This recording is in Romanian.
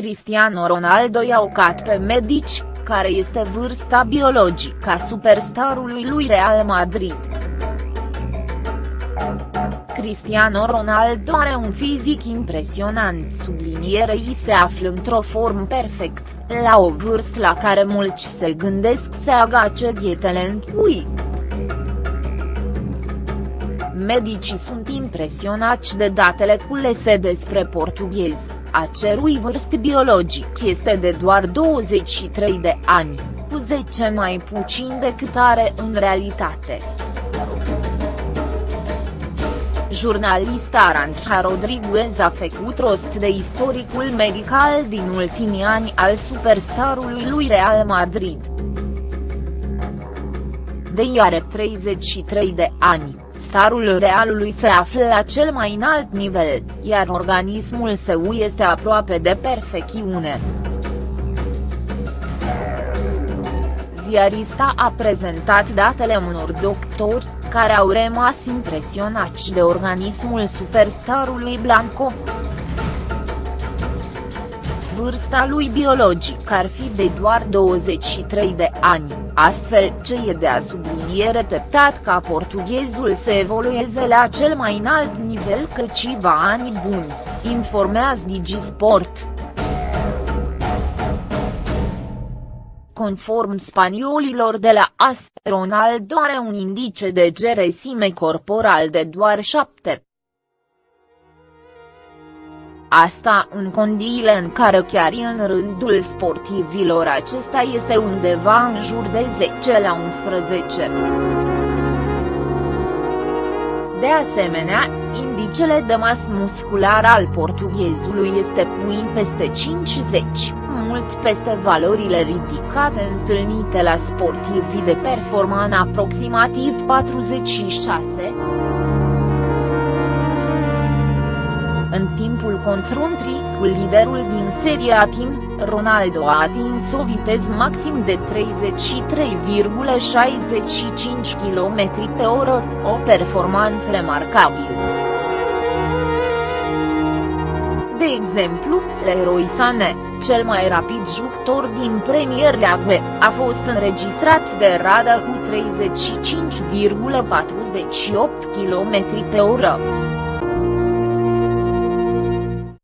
Cristiano Ronaldo i-a ocat pe medici, care este vârsta biologică a superstarului lui Real Madrid. Cristiano Ronaldo are un fizic impresionant sublinierei se află într-o formă perfect, la o vârstă la care mulți se gândesc să agace dietele lui. Medicii sunt impresionați de datele culese despre portughez, a cerui vârstă biologic este de doar 23 de ani, cu 10 mai puțin decât are în realitate. Jurnalista Arancha Rodriguez a făcut rost de istoricul medical din ultimii ani al superstarului lui Real Madrid. De are 33 de ani, starul Realului se află la cel mai înalt nivel, iar organismul său este aproape de perfecțiune. Ziarista a prezentat datele unor doctori, care au rămas impresionați de organismul superstarului Blanco. Vârsta lui biologic ar fi de doar 23 de ani, astfel ce e de a subliniere teptat ca portughezul să evolueze la cel mai înalt nivel câțiva ani buni, informează Digisport. Conform spaniolilor de la AS, Ronaldo are un indice de geresime corporal de doar 7. Asta în condiile în care chiar în rândul sportivilor acesta este undeva în jur de 10 la 11. De asemenea, indicele de masă musculară al portughezului este puin peste 50, mult peste valorile ridicate întâlnite la sportivii de performanță aproximativ 46. În timpul confruntrii cu liderul din seria Team, Ronaldo a atins o viteză maxim de 33,65 km pe oră, o performanță remarcabilă. De exemplu, Leroy Sané, cel mai rapid jucător din Premier League, a fost înregistrat de Rada cu 35,48 km pe oră.